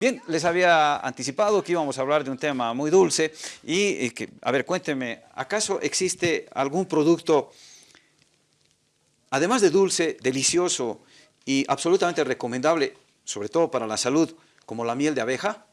Bien, les había anticipado que íbamos a hablar de un tema muy dulce y, que, a ver, cuéntenme, ¿acaso existe algún producto, además de dulce, delicioso y absolutamente recomendable, sobre todo para la salud, como la miel de abeja?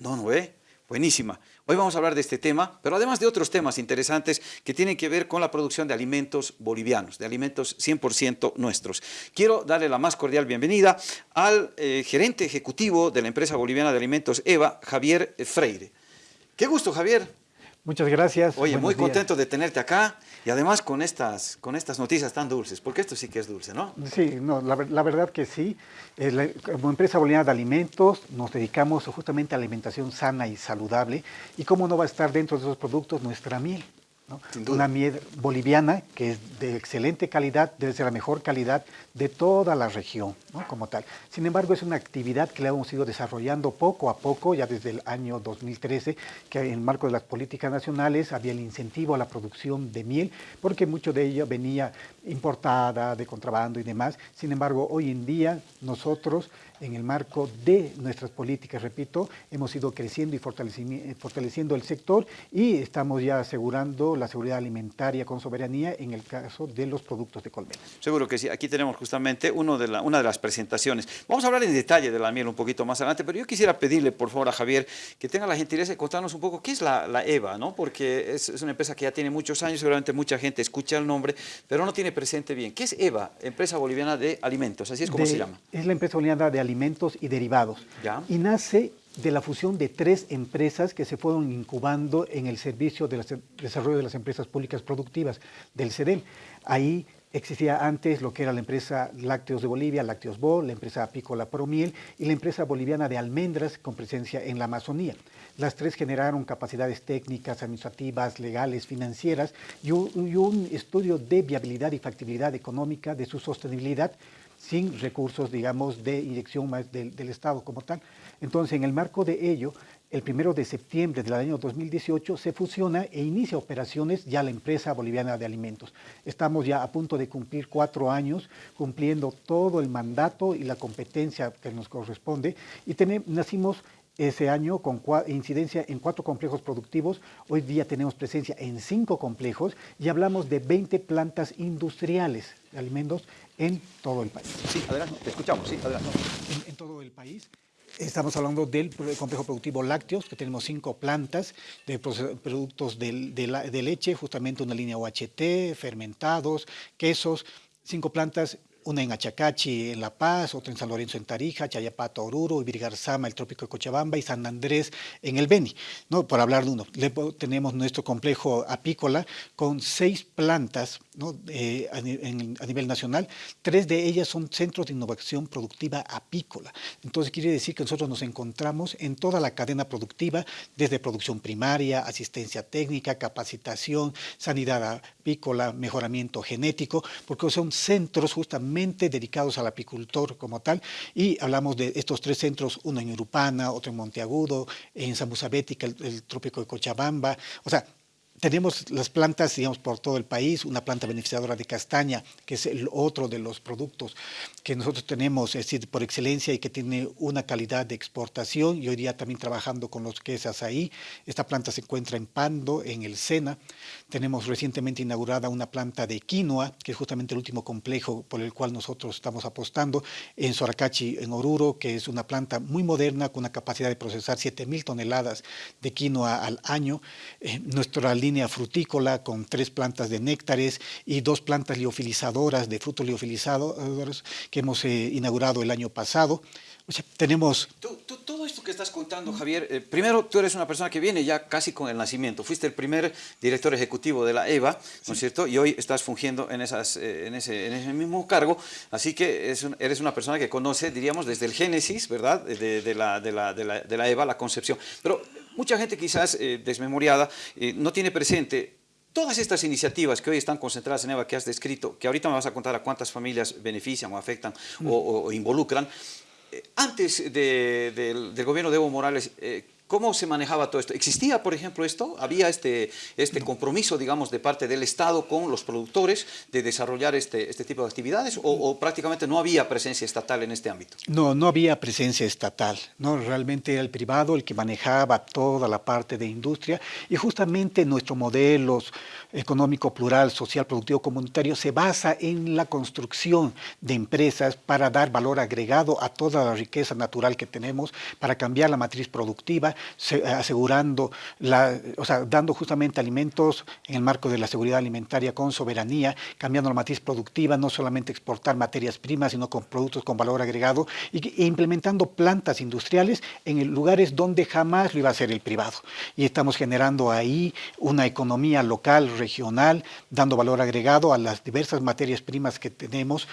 No, no, ¿eh? Buenísima. Hoy vamos a hablar de este tema, pero además de otros temas interesantes que tienen que ver con la producción de alimentos bolivianos, de alimentos 100% nuestros. Quiero darle la más cordial bienvenida al eh, gerente ejecutivo de la empresa boliviana de alimentos EVA, Javier Freire. Qué gusto, Javier. Muchas gracias. Oye, muy contento de tenerte acá y además con estas, con estas noticias tan dulces, porque esto sí que es dulce, ¿no? Sí, no, la, verdad que sí. Eh, como empresa boliviana de alimentos nos dedicamos justamente a alimentación sana y saludable y cómo no va a estar dentro de esos productos nuestra miel. Una miel boliviana que es de excelente calidad, debe ser la mejor calidad de toda la región, como tal. Sin embargo, es una actividad que la hemos ido desarrollando poco a poco, ya desde el año 2013, que en el marco de las políticas nacionales había el incentivo a la producción de miel, porque mucho de ello venía importada, de contrabando y demás. Sin embargo, hoy en día nosotros en el marco de nuestras políticas, repito, hemos ido creciendo y fortaleciendo el sector y estamos ya asegurando la seguridad alimentaria con soberanía en el caso de los productos de colmena. Seguro que sí, aquí tenemos justamente uno de una de las presentaciones. Vamos a hablar en detalle de la miel un poquito más adelante, pero yo quisiera pedirle por favor a Javier que tenga la gentileza de contarnos un poco qué es la, EVA, ¿no? porque es, es una empresa que ya tiene muchos años, seguramente mucha gente escucha el nombre, pero no tiene presente bien. ¿Qué es EVA, Empresa Boliviana de Alimentos? Así es como se llama. Es la Empresa Boliviana de Alimentos alimentos y derivados. Y nace de la fusión de tres empresas que se fueron incubando en el servicio de desarrollo de las empresas públicas productivas del CEDEM. Ahí existía antes lo que era la empresa Lácteos de Bolivia, Lácteos Bol, la empresa apícola Promiel y la empresa boliviana de almendras con presencia en la Amazonía. Las tres generaron capacidades técnicas, administrativas, legales, financieras y un estudio de viabilidad y factibilidad económica de su sostenibilidad sin recursos, digamos, de inyección más del, Estado como tal. Entonces, en el marco de ello, el primero de septiembre del año 2018 se fusiona e inicia operaciones ya la empresa boliviana de alimentos. Estamos ya a punto de cumplir cuatro años, cumpliendo todo el mandato y la competencia que nos corresponde y nacimos ese año con incidencia en cuatro complejos productivos. Hoy día tenemos presencia en cinco complejos y hablamos de 20 plantas industriales de alimentos en todo el país. Sí, adelante, te escuchamos, sí, adelante. En, todo el país. Estamos hablando del complejo productivo lácteos, que tenemos cinco plantas de productos de, de leche, justamente una línea OHT, fermentados, quesos, cinco plantas una en Achacachi, en La Paz, otra en San Lorenzo, en Tarija, Chayapato, Oruro, Ibirgarzama, el Trópico de Cochabamba y San Andrés, en el Beni, ¿no? por hablar de uno. tenemos nuestro complejo apícola con seis plantas ¿no? Eh, a, nivel nacional, tres de ellas son centros de innovación productiva apícola. Entonces quiere decir que nosotros nos encontramos en toda la cadena productiva, desde producción primaria, asistencia técnica, capacitación, sanidad apícola, mejoramiento genético, porque son centros justamente dedicados al apicultor como tal, y hablamos de estos tres centros, uno en Urupana, otro en Monteagudo, en Samuzabética, el, el trópico de Cochabamba, o sea, tenemos las plantas, digamos, por todo el país, una planta beneficiadora de castaña, que es el otro de los productos que nosotros tenemos, es decir, por excelencia y que tiene una calidad de exportación y hoy día también trabajando con los quesas ahí. Esta planta se encuentra en Pando, en el Sena. Tenemos recientemente inaugurada una planta de quinoa, que es justamente el último complejo por el cual nosotros estamos apostando, en Soracachi, en Oruro, que es una planta muy moderna con una capacidad de procesar 7.000 toneladas de quinoa al año. Eh, nuestra línea frutícola con tres plantas de néctares y dos plantas liofilizadoras de frutos liofilizados que hemos eh, inaugurado el año pasado. O sea, tenemos... todo esto que estás contando, Javier, eh, primero tú eres una persona que viene ya casi con el nacimiento. Fuiste el primer director ejecutivo de la EVA, ¿no es cierto? Y hoy estás fungiendo en, esas, eh, en, ese, en, ese, mismo cargo. Así que eres una persona que conoce, diríamos, desde el génesis, ¿verdad? De, de, la, de, la, de, la, la EVA, la concepción. Pero Mucha gente quizás eh, desmemoriada eh, no tiene presente todas estas iniciativas que hoy están concentradas en EVA que has descrito, que ahorita me vas a contar a cuántas familias benefician o afectan o, involucran, eh, antes del, gobierno de Evo Morales, ¿cómo se manejaba todo esto? ¿Existía, por ejemplo, esto? ¿Había este, este compromiso, digamos, de parte del Estado con los productores de desarrollar este, este tipo de actividades o, o prácticamente no había presencia estatal en este ámbito? No, no había presencia estatal, ¿no? realmente era el privado el que manejaba toda la parte de industria y justamente nuestro modelo económico plural, social, productivo, comunitario se basa en la construcción de empresas para dar valor agregado a toda la riqueza natural que tenemos, para cambiar la matriz productiva, asegurando, la, o sea, dando justamente alimentos en el marco de la seguridad alimentaria con soberanía, cambiando la matriz productiva, no solamente exportar materias primas, sino con productos con valor agregado e implementando plantas industriales en lugares donde jamás lo iba a hacer el privado. Y estamos generando ahí una economía local, regional, dando valor agregado a las diversas materias primas que tenemos,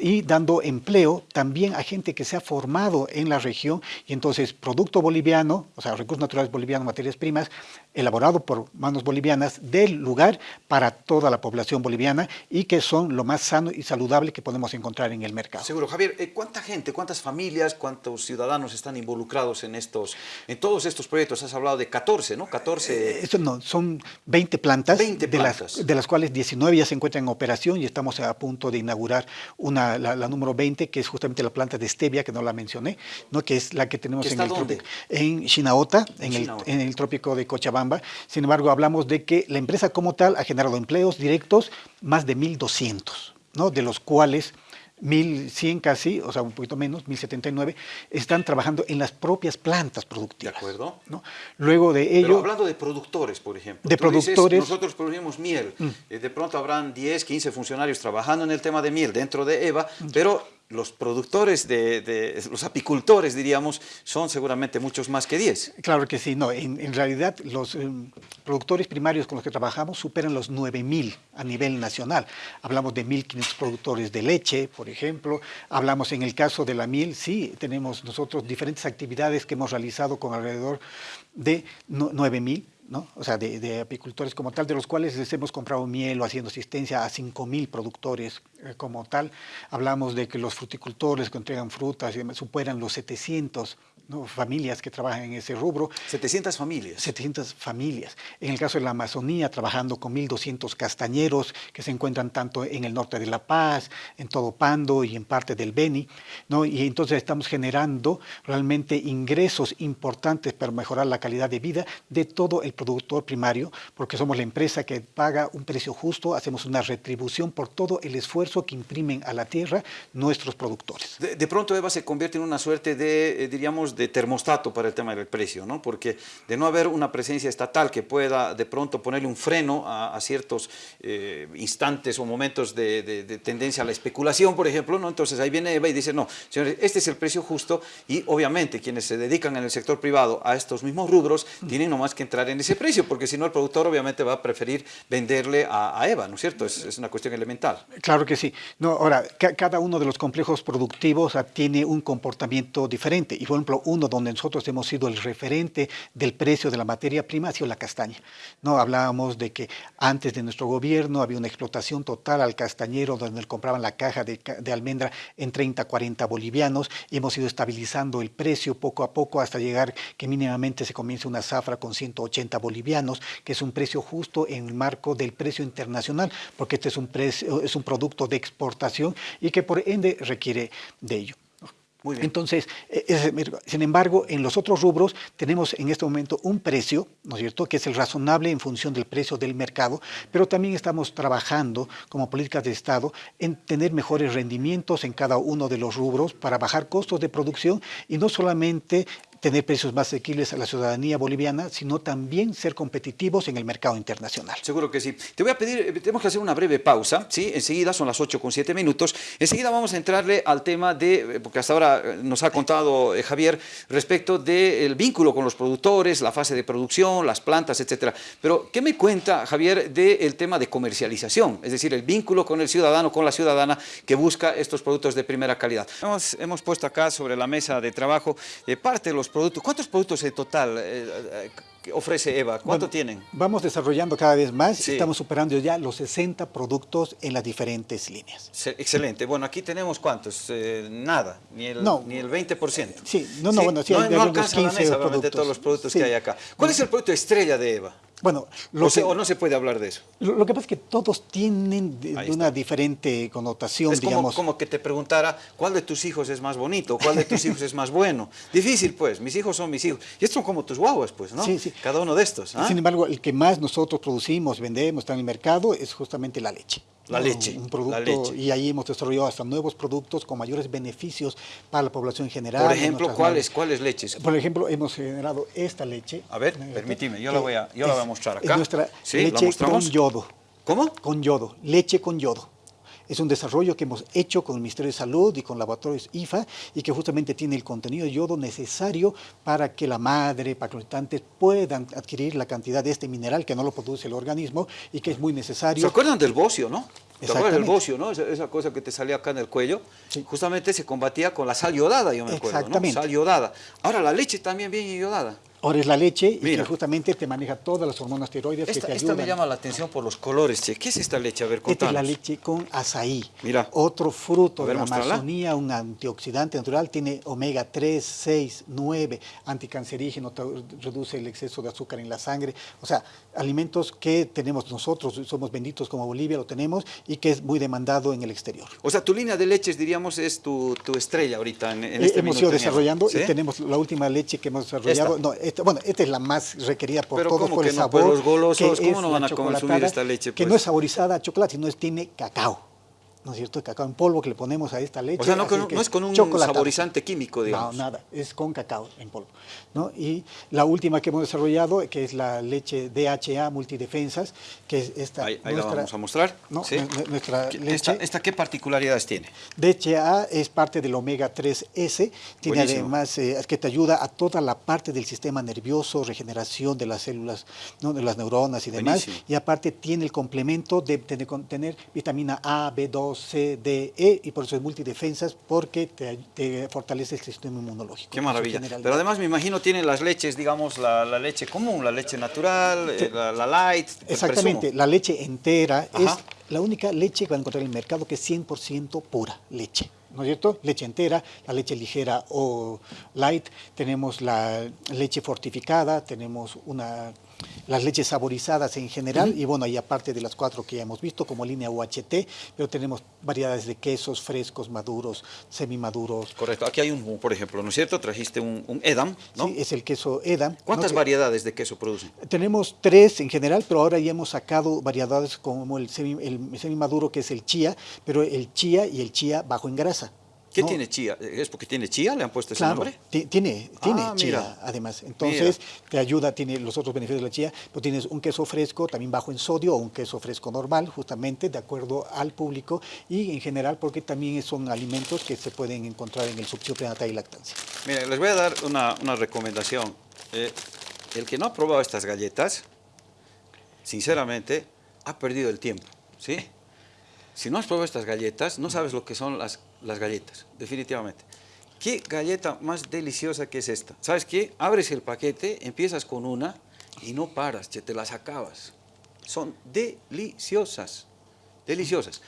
y dando empleo también a gente que se ha formado en la región y entonces producto boliviano, o sea, recursos naturales bolivianos, materias primas, elaborado por manos bolivianas del lugar para toda la población boliviana y que son lo más sano y saludable que podemos encontrar en el mercado. Seguro. Javier, eh, ¿cuánta gente, cuántas familias, cuántos ciudadanos están involucrados en estos, en todos estos proyectos? Has hablado de 14, ¿no? 14... Eh, no, son 20 plantas, 20 de, Las, de las cuales 19 ya se encuentran en operación y estamos a punto de inaugurar una, la, número 20, que es justamente la planta de stevia, que no la mencioné, ¿no? que es la que tenemos en el, trópico, en Chinaota, en, el, en el trópico de Cochabamba. Sin embargo, hablamos de que la empresa como tal ha generado empleos directos más de 1.200, ¿no? de los cuales 1.100 casi, o sea, un poquito menos, 1.079, están trabajando en las propias plantas productivas. De acuerdo. ¿no? Luego de ello... Pero hablando de productores, por ejemplo. De productores. nosotros producimos miel. Mm. Eh, de pronto habrán 10, 15 funcionarios trabajando en el tema de miel dentro de EVA, mm. pero los productores, de, los apicultores, diríamos, son seguramente muchos más que 10. Claro que sí, no, en, realidad los eh, productores primarios con los que trabajamos superan los 9.000 a nivel nacional. Hablamos de 1.500 productores de leche, por ejemplo, hablamos en el caso de la miel, sí, tenemos nosotros diferentes actividades que hemos realizado con alrededor de 9.000 ¿no? o sea, de, apicultores como tal, de los cuales les hemos comprado miel o haciendo asistencia a 5.000 productores eh, como tal. Hablamos de que los fruticultores que entregan frutas superan los 700 familias que trabajan en ese rubro. 700 familias. 700 familias. En el caso de la Amazonía, trabajando con 1.200 castañeros que se encuentran tanto en el norte de La Paz, en todo Pando y en parte del Beni. ¿no? Y entonces estamos generando realmente ingresos importantes para mejorar la calidad de vida de todo el productor primario, porque somos la empresa que paga un precio justo, hacemos una retribución por todo el esfuerzo que imprimen a la tierra nuestros productores. De, pronto Eva se convierte en una suerte de, eh, diríamos, de termostato para el tema del precio, ¿no? porque de no haber una presencia estatal que pueda de pronto ponerle un freno a, ciertos eh, instantes o momentos de, tendencia a la especulación, por ejemplo, ¿no? entonces ahí viene Eva y dice, no, señores, este es el precio justo y obviamente quienes se dedican en el sector privado a estos mismos rubros tienen nomás que entrar en ese precio, porque si no el productor obviamente va a preferir venderle a, Eva, ¿no es cierto? Es, una cuestión elemental. Claro que sí. No, ahora, cada uno de los complejos productivos tiene un comportamiento diferente y, por ejemplo, uno donde nosotros hemos sido el referente del precio de la materia prima ha sido la castaña. No hablábamos de que antes de nuestro gobierno había una explotación total al castañero donde compraban la caja de, almendra en 30, 40 bolivianos y hemos ido estabilizando el precio poco a poco hasta llegar que mínimamente se comience una zafra con 180 bolivianos, que es un precio justo en el marco del precio internacional, porque este es un, precio, es un producto de exportación y que por ende requiere de ello. Entonces, eh, sin embargo, en los otros rubros tenemos en este momento un precio, ¿no es cierto?, que es el razonable en función del precio del mercado, pero también estamos trabajando como políticas de Estado en tener mejores rendimientos en cada uno de los rubros para bajar costos de producción y no solamente tener precios más asequibles a la ciudadanía boliviana, sino también ser competitivos en el mercado internacional. Seguro que sí. Te voy a pedir, eh, tenemos que hacer una breve pausa, ¿sí? Enseguida, son las 8 con 7 minutos. Enseguida vamos a entrarle al tema de, eh, porque hasta ahora eh, nos ha contado Javier, respecto del vínculo con los productores, la fase de producción, las plantas, etcétera. Pero, ¿qué me cuenta, Javier, del tema de comercialización? Es decir, el vínculo con el ciudadano, con la ciudadana que busca estos productos de primera calidad. Hemos, hemos puesto acá sobre la mesa de trabajo parte de los los productos. ¿Cuántos productos en total eh, ofrece EVA? ¿Cuánto tienen? Vamos desarrollando cada vez más. Estamos superando ya los 60 productos en las diferentes líneas. Excelente. Bueno, aquí tenemos cuántos? Eh, nada, ni el, ni el 20%. Sí, no, no, bueno, sí, no, no alcanza la mesa de todos los productos que hay acá. ¿Cuál es el producto estrella de EVA? Bueno, o, no se puede hablar de eso. Lo, que pasa es que todos tienen una diferente connotación, es digamos. Como, como que te preguntara, ¿cuál de tus hijos es más bonito? ¿Cuál de tus hijos es más bueno? Difícil, pues. Mis hijos son mis hijos. Y estos son como tus guaguas, pues, ¿no? Sí, sí. Cada uno de estos. ¿ah? Sin embargo, el que más nosotros producimos, vendemos, está en el mercado, es justamente la leche. La leche. Un producto, Y ahí hemos desarrollado hasta nuevos productos con mayores beneficios para la población en general. Por ejemplo, ¿cuáles, ¿cuáles leches? Por ejemplo, hemos generado esta leche. A ver, permíteme, yo, la voy, a, yo la voy a mostrar acá. Es nuestra leche con yodo. ¿Cómo? Con yodo, leche con yodo. Es un desarrollo que hemos hecho con el Ministerio de Salud y con laboratorios IFA y que justamente tiene el contenido de yodo necesario para que la madre, para que los habitantes puedan adquirir la cantidad de este mineral que no lo produce el organismo y que es muy necesario. ¿Se acuerdan del bocio, no? ¿Te acuerdas del bocio, no? Esa, cosa que te salía acá en el cuello. Justamente se combatía con la sal yodada, yo me acuerdo, Exactamente. Sal yodada. Ahora, la leche también viene yodada. Ahora es la leche y que justamente te maneja todas las hormonas tiroides esta, que te ayudan. Esta me llama la atención por los colores, che. ¿Qué es esta leche? A ver, contanos. Esta es la leche con azaí. Mira. Otro fruto de la Amazonía, un antioxidante natural, tiene omega 3, 6, 9, anticancerígeno, reduce el exceso de azúcar en la sangre. O sea, alimentos que tenemos nosotros, somos benditos como Bolivia, lo tenemos, y que es muy demandado en el exterior. O sea, tu línea de leches, diríamos, es tu, estrella ahorita en, en este Hemos ido desarrollando y tenemos la última leche que hemos desarrollado. No, bueno, esta es la más requerida por todos por el no? sabor. Pero los golosos, ¿cómo no van a consumir esta leche? Que no es saborizada a chocolate, sino es, tiene cacao. ¿No es cierto? Cacao en polvo que le ponemos a esta leche. O sea, no, es con un saborizante químico, digamos. No, nada, es con cacao en polvo. ¿no? Y la última que hemos desarrollado, que es la leche DHA multidefensas, que es esta... Ahí, ahí la vamos a mostrar. ¿no? Nuestra leche. Esta, qué particularidades tiene? DHA es parte del omega 3S, tiene además eh, que te ayuda a toda la parte del sistema nervioso, regeneración de las células, ¿no? de las neuronas y demás, y aparte tiene el complemento de, de tener vitamina A, B2, C, D, E, y por eso es multidefensas, porque te, fortalece el sistema inmunológico. Qué maravilla. Pero además me imagino tiene las leches, digamos, la, leche común, la leche natural, eh, la, light. Exactamente, la leche entera es la única leche que va a encontrar en el mercado que es 100% pura leche. ¿no es cierto? Leche entera, la leche ligera o light, tenemos la leche fortificada, tenemos una las leches saborizadas en general, y bueno, y aparte de las cuatro que ya hemos visto, como línea UHT, pero tenemos variedades de quesos frescos, maduros, semimaduros. Correcto, aquí hay un, por ejemplo, ¿no es cierto? Trajiste un, Edam, ¿no? Sí, es el queso Edam. ¿Cuántas variedades de queso producen? Tenemos tres en general, pero ahora ya hemos sacado variedades como el, semi, el semimaduro, que es el chía, pero el chía y el chía bajo en grasa. ¿Qué tiene chía? ¿Es porque tiene chía? ¿Le han puesto ese nombre? Tiene, tiene ah, chía, además. Entonces, te ayuda, tiene los otros beneficios de la chía, pero tienes un queso fresco, también bajo en sodio, o un queso fresco normal, justamente, de acuerdo al público, y en general porque también son alimentos que se pueden encontrar en el subsidio prenatal y lactancia. Mira, les voy a dar una, recomendación. Eh, el que no ha probado estas galletas, sinceramente, ha perdido el tiempo, ¿sí? Si no has probado estas galletas, no sabes lo que son las, las galletas, definitivamente. ¿Qué galleta más deliciosa que es esta? ¿Sabes qué? Abres el paquete, empiezas con una y no paras, te las acabas. Son deliciosas, deliciosas.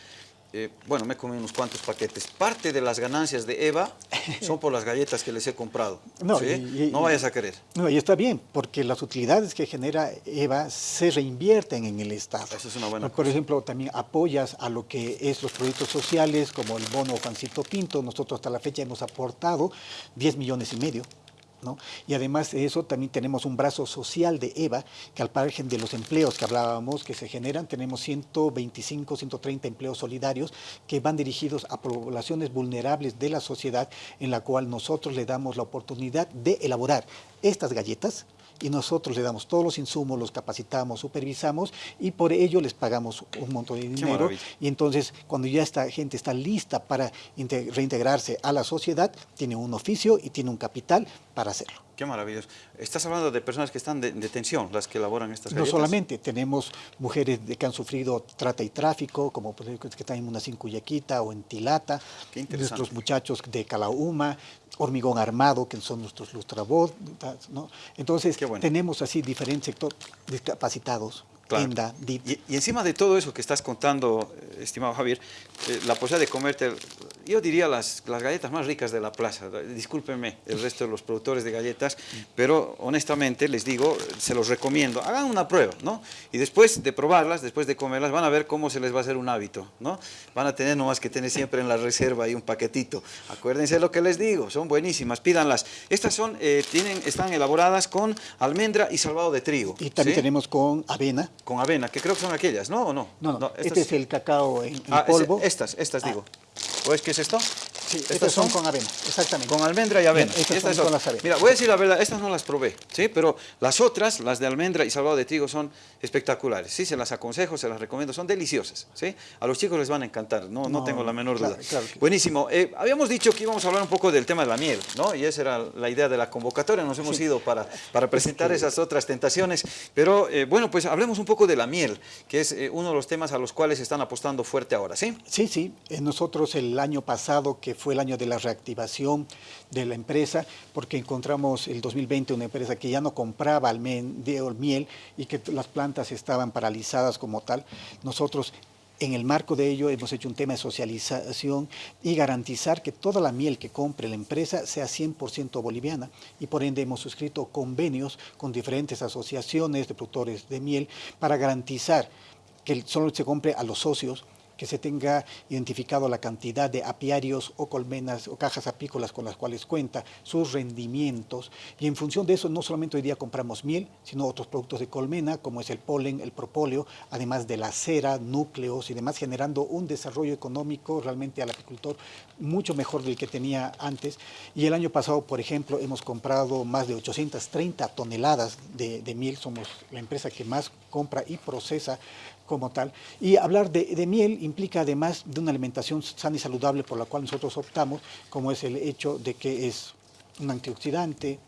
Eh, bueno, me comí unos cuantos paquetes. Parte de las ganancias de Eva son por las galletas que les he comprado. No, no vayas a querer. No, y está bien, porque las utilidades que genera Eva se reinvierten en el Estado. Eso es una buena Por ejemplo, también apoyas a lo que es los proyectos sociales, como el bono Juancito Pinto. Nosotros hasta la fecha hemos aportado 10 millones y medio y además de eso también tenemos un brazo social de EVA, que al margen de los empleos que hablábamos que se generan, tenemos 125, 130 empleos solidarios que van dirigidos a poblaciones vulnerables de la sociedad en la cual nosotros le damos la oportunidad de elaborar estas galletas y nosotros le damos todos los insumos, los capacitamos, supervisamos y por ello les pagamos un montón de dinero. Y entonces cuando ya esta gente está lista para reintegrarse a la sociedad, tiene un oficio y tiene un capital para hacerlo. Qué maravilloso. Estás hablando de personas que están de- en detención, las que elaboran estas No galletas. solamente, tenemos mujeres de que han sufrido trata y tráfico, como que están en una Cuyaquita o en Tilata, Qué interesante. nuestros muchachos de Calauma, Hormigón Armado, que son nuestros lustravoz, ¿no? Entonces, bueno. tenemos así diferentes sectores discapacitados, Claro. Y, y encima de todo eso que estás contando, eh, estimado Javier, eh, la posibilidad de comerte, yo diría las, las galletas más ricas de la plaza. Discúlpenme el resto de los productores de galletas, pero honestamente les digo, se los recomiendo. Hagan una prueba, ¿no? Y después de probarlas, después de comerlas, van a ver cómo se les va a hacer un hábito, ¿no? Van a tener nomás que tener siempre en la reserva ahí un paquetito. Acuérdense lo que les digo, son buenísimas, pídanlas. Estas son, eh, tienen, están elaboradas con almendra y salvado de trigo. Y también ¿sí? tenemos con avena. Con avena, que creo que son aquellas, ¿no? ¿O no? No, no, este es el cacao en, en Ah, polvo. estas, estas Ah. digo. ¿O es que es esto? Sí, estas son con avena, exactamente. Con almendra y avena. Estas son con las avenas. Mira, voy a decir la verdad, estas no las probé, ¿sí? Pero las otras, las de almendra y salvado de trigo, son espectaculares, ¿sí? Se las aconsejo, se las recomiendo, son deliciosas, ¿sí? A los chicos les van a encantar, no, no, No, tengo la menor duda. claro que- Buenísimo. Eh, habíamos dicho que íbamos a hablar un poco del tema de la miel, ¿no? Y esa era la idea de la convocatoria, nos hemos ido para, para presentar esas otras tentaciones, pero eh, bueno, pues hablemos un poco de la miel, que es eh, uno de los temas a los cuales están apostando fuerte ahora, ¿sí? Sí, sí. Nosotros el año pasado, que fue el año de la reactivación de la empresa, porque encontramos el 2020 una empresa que ya no compraba miel y que las plantas estaban paralizadas como tal, nosotros en el marco de ello hemos hecho un tema de socialización y garantizar que toda la miel que compre la empresa sea 100% boliviana. Y por ende hemos suscrito convenios con diferentes asociaciones de productores de miel para garantizar que solo se compre a los socios que se tenga identificado la cantidad de apiarios o colmenas o cajas apícolas con las cuales cuenta, sus rendimientos, y en función de eso no solamente hoy día compramos miel, sino otros productos de colmena, como es el polen, el propóleo, además de la cera, núcleos y demás, generando un desarrollo económico realmente al apicultor mucho mejor del que tenía antes. Y el año pasado, por ejemplo, hemos comprado más de 830 toneladas de, de miel, somos la empresa que más compra y procesa como tal. Y hablar de, miel implica además de una alimentación sana y saludable por la cual nosotros optamos, como es el hecho de que es un antioxidante,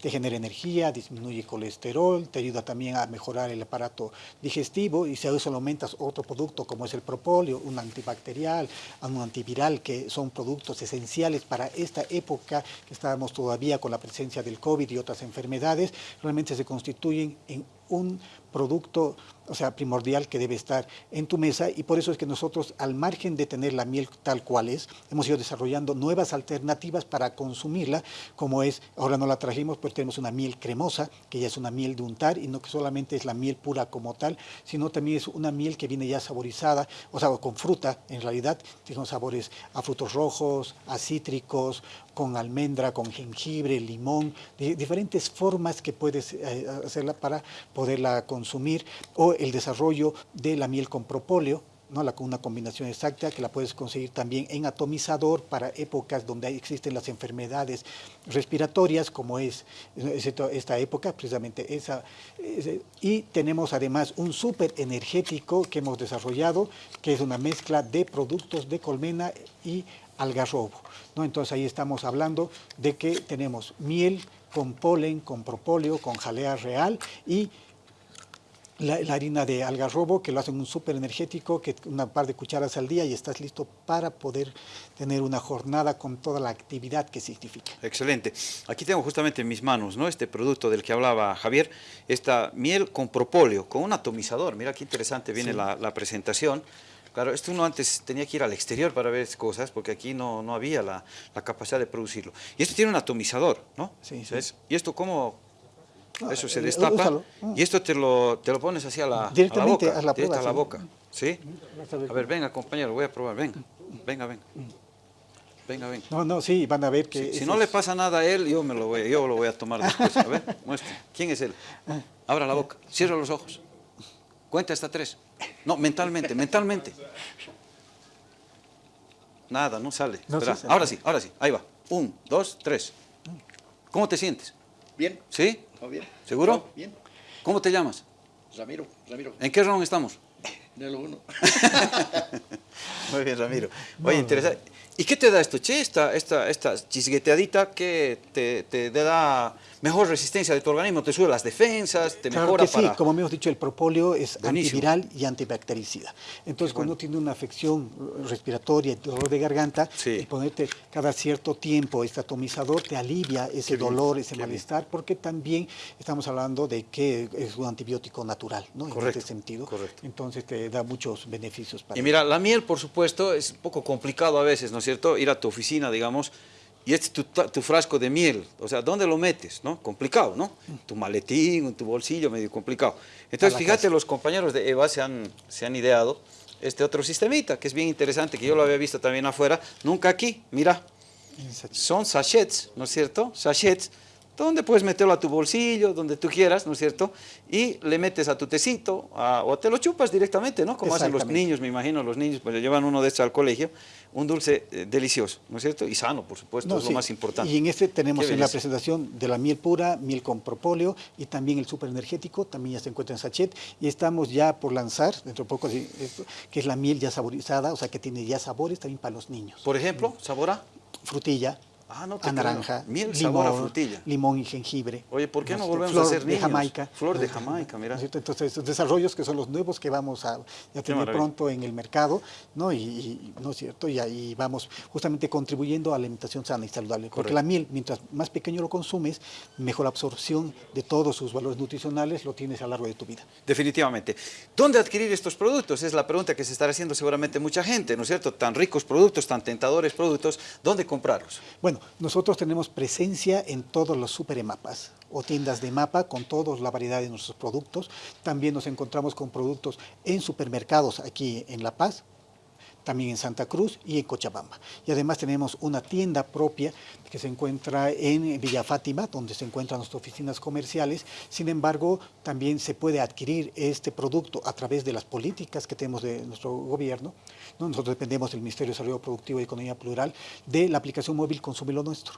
te genera energía, disminuye colesterol, te ayuda también a mejorar el aparato digestivo y si a eso le aumentas otro producto como es el propóleo, un antibacterial, un antiviral, que son productos esenciales para esta época que estábamos todavía con la presencia del COVID y otras enfermedades, realmente se constituyen en un producto, o sea, primordial que debe estar en tu mesa y por eso es que nosotros, al margen de tener la miel tal cual es, hemos ido desarrollando nuevas alternativas para consumirla, como es, ahora no la trajimos, pues tenemos una miel cremosa, que ya es una miel de untar y no que solamente es la miel pura como tal, sino también es una miel que viene ya saborizada, o sea, con fruta, en realidad, tiene sabores a frutos rojos, a cítricos, con almendra, con jengibre, limón, diferentes formas que puedes eh, hacerla para poderla consumir, o el desarrollo de la miel con propóleo, ¿no? la, una combinación exacta que la puedes conseguir también en atomizador para épocas donde existen las enfermedades respiratorias, como es, es esta época, precisamente esa. Y tenemos además un súper energético que hemos desarrollado, que es una mezcla de productos de colmena y algarrobo. ¿no? Entonces ahí estamos hablando de que tenemos miel con polen, con propóleo, con jalea real y la, la, harina de algarrobo, que lo hacen un súper energético, que una par de cucharas al día y estás listo para poder tener una jornada con toda la actividad que significa. Excelente. Aquí tengo justamente en mis manos ¿no? este producto del que hablaba Javier, esta miel con propóleo, con un atomizador. Mira qué interesante viene sí. la, la presentación. Claro, esto uno antes tenía que ir al exterior para ver cosas, porque aquí no, no había la, la, capacidad de producirlo. Y esto tiene un atomizador, ¿no? Sí, sí. ¿Y esto cómo, eso se destapa Úsalo. y esto te lo, te lo pones así a la, Directamente a la boca, a la, prueba, a la boca. ¿Sí? A ver, venga compañero, voy a probar, venga, venga, venga. Venga, venga. No, no, sí, van a ver que... Si, si no le pasa nada a él, yo me lo voy, yo lo voy a tomar después. A ver, muestre. ¿Quién es él? Abra la boca, cierra los ojos. Cuenta hasta tres. No, mentalmente, mentalmente. Nada, no sale. No, sí. Ahora sí, ahora sí. Ahí va. Un, dos, tres. ¿Cómo te sientes? Bien. ¿Sí? ¿Todo bien? ¿Seguro? No, bien. ¿Cómo te llamas? Ramiro, Ramiro. ¿En qué round estamos? Ni lo uno. Muy bien, Ramiro. Oye, interesante. ¿Y qué te da esto, che? Esta, esta, esta chisgueteadita que te, te da mejor resistencia de tu organismo, te sube las defensas, te claro mejora que sí, como hemos dicho, el propóleo es antiviral y antibactericida. Entonces, cuando tiene una afección respiratoria, dolor de garganta, y ponerte cada cierto tiempo este atomizador te alivia ese dolor, ese malestar, porque también estamos hablando de que es un antibiótico natural, ¿no? En este sentido. Correcto. Entonces, te da muchos beneficios para Y mira, la miel, por supuesto, es un poco complicado a veces, ¿no es cierto? Ir a tu oficina, digamos, y este es tu, frasco de miel, o sea, ¿dónde lo metes? ¿no? Complicado, ¿no? Tu maletín, en tu bolsillo, medio complicado. Entonces, fíjate, los compañeros de EVA se han, se han ideado este otro sistemita, que es bien interesante, que yo lo había visto también afuera, nunca aquí, mira. Son sachets, ¿no es cierto? Sachets donde puedes meterlo a tu bolsillo, donde tú quieras, ¿no es cierto? Y le metes a tu tecito, o te lo chupas directamente, ¿no? Como hacen los niños, me imagino, los niños, pues le llevan uno de estos al colegio, un dulce eh, delicioso, ¿no es cierto? Y sano, por supuesto, es lo más importante. Y en este tenemos en la presentación de la miel pura, miel con propóleo y también el super energético, también ya se encuentra en sachet y estamos ya por lanzar, dentro de poco, que es la miel ya saborizada, o sea que tiene ya sabores también para los niños. Por ejemplo, ¿sabor a? Frutilla, Ah, no a naranja, Miel, limón, a frutilla. limón y jengibre. Oye, ¿por qué no volvemos a hacer niños? de Jamaica. Flor de Jamaica, mira. Entonces, estos desarrollos que son los nuevos que vamos a, tener pronto en el mercado, ¿no? Y, ¿no es cierto? Y ahí vamos justamente contribuyendo a la alimentación sana y saludable. Porque la miel, mientras más pequeño lo consumes, mejor absorción de todos sus valores nutricionales lo tienes a lo largo de tu vida. Definitivamente. ¿Dónde adquirir estos productos? Es la pregunta que se estará haciendo seguramente mucha gente, ¿no es cierto? Tan ricos productos, tan tentadores productos, ¿dónde comprarlos? Bueno, nosotros tenemos presencia en todos los superemapas o tiendas de mapa con toda la variedad de nuestros productos. También nos encontramos con productos en supermercados aquí en La Paz, también en Santa Cruz y en Cochabamba. Y además tenemos una tienda propia que se encuentra en Villa Fátima, donde se encuentran nuestras oficinas comerciales. Sin embargo, también se puede adquirir este producto a través de las políticas que tenemos de nuestro gobierno. Nosotros dependemos del Ministerio de Desarrollo Productivo y Economía Plural de la aplicación móvil Consume lo Nuestro.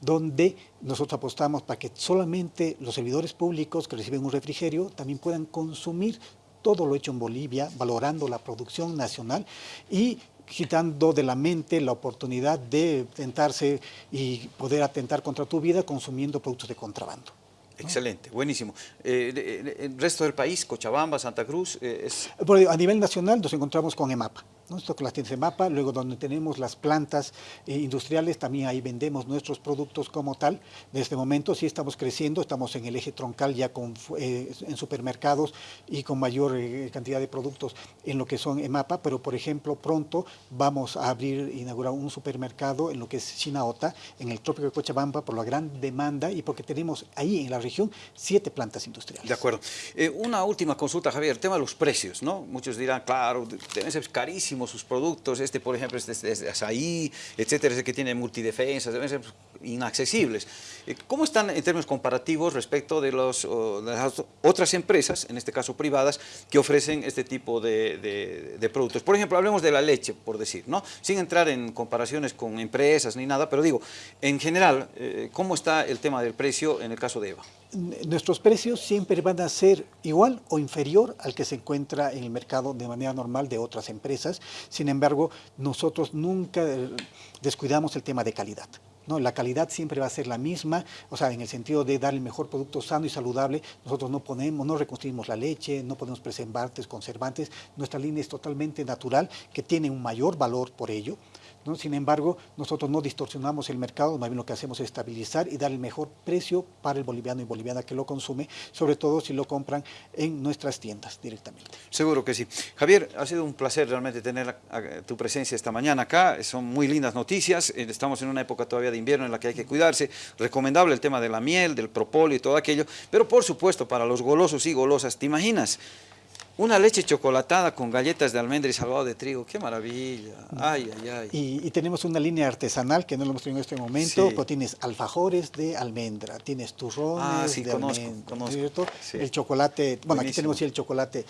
donde nosotros apostamos para que solamente los servidores públicos que reciben un refrigerio también puedan consumir todo lo hecho en Bolivia, valorando la producción nacional y quitando de la mente la oportunidad de tentarse y poder atentar contra tu vida consumiendo productos de contrabando. Excelente, buenísimo. Eh, ¿El resto del país, Cochabamba, Santa Cruz? Eh, es... A nivel nacional nos encontramos con EMAPA. ¿No? Esto con las tiendas de mapa, luego donde tenemos las plantas eh, industriales, también ahí vendemos nuestros productos como tal. De este momento sí estamos creciendo, estamos en el eje troncal ya con, eh, en supermercados y con mayor eh, cantidad de productos en lo que son EMAPA, pero por ejemplo pronto vamos a abrir, inaugurar un supermercado en lo que es Chinaota, en el trópico de Cochabamba, por la gran demanda y porque tenemos ahí en la región siete plantas industriales. De acuerdo. una última consulta, Javier, el tema de los precios, ¿no? Muchos dirán, claro, deben ser sus productos, este por ejemplo este, este, este azaí, etcétera, este que tiene multidefensas, inaccesibles. Eh, ¿Cómo están en términos comparativos respecto de, los, las otras empresas, en este caso privadas, que ofrecen este tipo de, de, productos? Por ejemplo, hablemos de la leche, por decir, ¿no? sin entrar en comparaciones con empresas ni nada, pero digo, en general, eh, ¿cómo está el tema del precio en el caso de EVA? nuestros precios siempre van a ser igual o inferior al que se encuentra en el mercado de manera normal de otras empresas. Sin embargo, nosotros nunca eh, descuidamos el tema de calidad. La calidad siempre va a ser la misma, o sea, en el sentido de dar el mejor producto sano y saludable, nosotros no ponemos, no reconstruimos la leche, no ponemos preservantes, conservantes, nuestra línea es totalmente natural, que tiene un mayor valor por ello. Sin embargo, nosotros no distorsionamos el mercado, más bien lo que hacemos es estabilizar y dar el mejor precio para el boliviano y boliviana que lo consume, sobre todo si lo compran en nuestras tiendas directamente. Seguro que sí. Javier, ha sido un placer realmente tener tu presencia esta mañana acá, son muy lindas noticias, eh, estamos en una época todavía de invierno en la que hay que cuidarse, recomendable el tema de la miel, del propóleo y todo aquello, pero por supuesto para los golosos y golosas, ¿te imaginas? Una leche chocolatada con galletas de almendra y salvado de trigo, qué maravilla. Ay, ay, ay. Y, tenemos una línea artesanal que no lo hemos tenido en este momento, pero tienes alfajores de almendra, tienes turrones ah, sí, de conozco, almendra, El chocolate, bueno, aquí tenemos el chocolate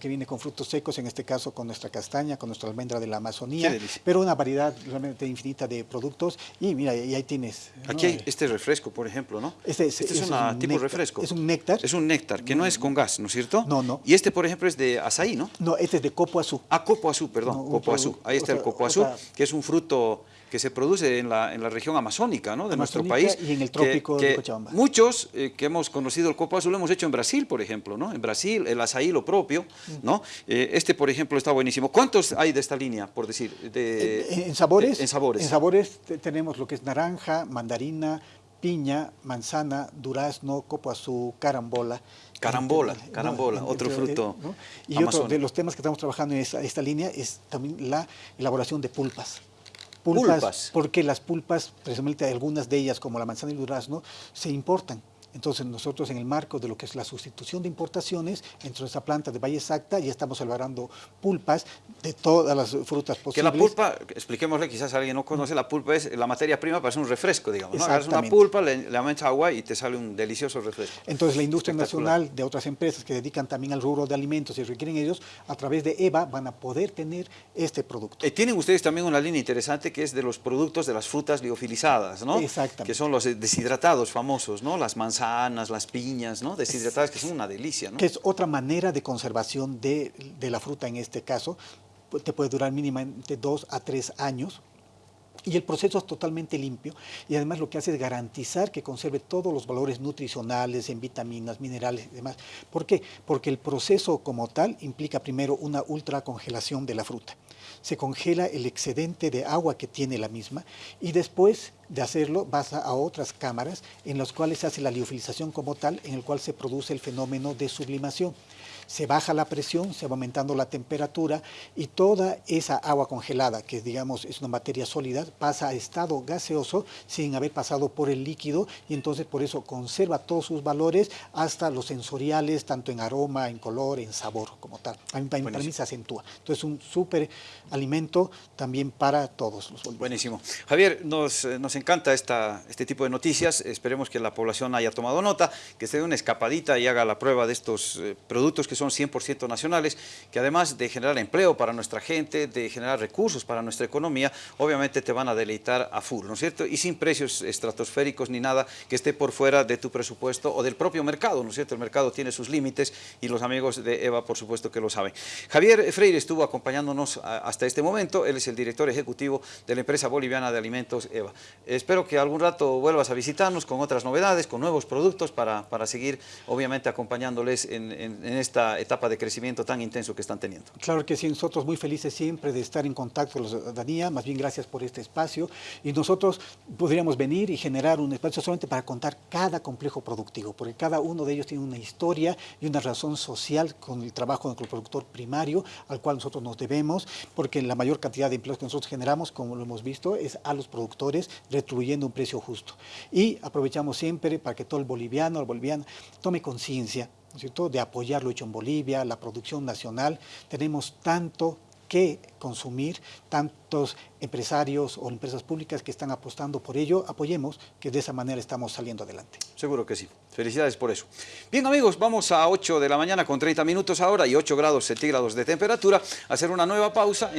que viene con frutos secos, en este caso con nuestra castaña, con nuestra almendra de la Amazonía, pero una variedad realmente infinita de productos. Y mira, y ahí tienes. Aquí hay este refresco, por ejemplo, ¿no? Este, es, este es, un tipo de refresco. Es un néctar. Es un néctar, que no es con gas, ¿no es cierto? No, no. Y este, por por ejemplo, es de azaí, ¿no? No, este es de copo azul. Ah, copo azul, perdón, No, copo azul. Ahí está el copo azul, que es un fruto que se produce en la, en la región amazónica ¿no? de nuestro país. y en el que- trópico de Cochabamba. Muchos eh, que hemos conocido el copo azul lo hemos hecho en Brasil, por ejemplo, ¿no? En Brasil, el azaí lo propio, ¿no? Eh, este, por ejemplo, está buenísimo. ¿Cuántos hay de esta línea, por decir? De, En, en sabores, En sabores. en sabores te- tenemos lo que es naranja, mandarina, piña, manzana, durazno, copo azul, carambola. Carambola, Entre- carambola, otro fruto ¿no? Y otro de los temas que estamos trabajando en esta, esta línea es también la elaboración de pulpas. Pulpas. Porque las pulpas, precisamente algunas de ellas, como la manzana y el durazno, se importan. Entonces nosotros en el marco de lo que es la sustitución de importaciones, entre nuestra planta de Valle Exacta ya estamos elaborando pulpas de todas las frutas Que posibles. la pulpa, expliquémosle, quizás alguien no conoce, la pulpa es la materia prima para hacer un refresco, digamos. ¿no? Una pulpa, le, le aumentas agua y te sale un delicioso refresco. Entonces la industria nacional de otras empresas que dedican también al rubro de alimentos y requieren ellos, a través de EVA van a poder tener este producto. Eh, tienen ustedes también una línea interesante que es de los productos de las frutas liofilizadas, ¿no? Exactamente. Que son los deshidratados famosos, ¿no? Las manzanas, las piñas, ¿no? Deshidratadas, que son una delicia, ¿no? que es otra manera de conservación de, de la fruta en este caso. Te puede durar mínimamente dos a tres años. Y el proceso es totalmente limpio y además lo que hace es garantizar que conserve todos los valores nutricionales en vitaminas, minerales y demás. ¿Por qué? Porque el proceso como tal implica primero una ultracongelación de la fruta. Se congela el excedente de agua que tiene la misma y después de hacerlo vas a, otras cámaras en las cuales se hace la liofilización como tal, en el cual se produce el fenómeno de sublimación. Se baja la presión, se va aumentando la temperatura y toda esa agua congelada, que digamos es una materia sólida, pasa a estado gaseoso sin haber pasado por el líquido y entonces por eso conserva todos sus valores hasta los sensoriales, tanto en aroma, en color, en sabor como tal. Para mí- para mí Buenísimo. se acentúa. Entonces un súper alimento también para todos los bolivianos. Buenísimo. Javier, nos, eh, nos encanta esta, este tipo de noticias. Esperemos que la población haya tomado nota, que se dé una escapadita y haga la prueba de estos eh, productos que son 100% nacionales, que además de generar empleo para nuestra gente, de generar recursos para nuestra economía, obviamente te van a deleitar a full, ¿no es cierto? Y sin precios estratosféricos ni nada que esté por fuera de tu presupuesto o del propio mercado, ¿no es cierto? El mercado tiene sus límites y los amigos de EVA, por supuesto que lo saben. Javier Freire estuvo acompañándonos hasta este momento, él es el director ejecutivo de la empresa boliviana de alimentos EVA. Espero que algún rato vuelvas a visitarnos con otras novedades, con nuevos productos para, para seguir, obviamente, acompañándoles en, en etapa de crecimiento tan intenso que están teniendo. Claro que sí, nosotros muy felices siempre de estar en contacto con la ciudadanía, más bien gracias por este espacio y nosotros podríamos venir y generar un espacio solamente para contar cada complejo productivo, porque cada uno de ellos tiene una historia y una razón social con el trabajo del productor primario al cual nosotros nos debemos, porque la mayor cantidad de empleos que nosotros generamos, como lo hemos visto, es a los productores retribuyendo un precio justo. Y aprovechamos siempre para que todo el boliviano, el boliviano, tome conciencia de apoyar lo hecho en Bolivia, la producción nacional. Tenemos tanto que consumir, tantos empresarios o empresas públicas que están apostando por ello, apoyemos, que de esa manera estamos saliendo adelante. Seguro que sí. Felicidades por eso. Bien amigos, vamos a 8 de la mañana con 30 minutos ahora y 8 grados centígrados de temperatura a hacer una nueva pausa.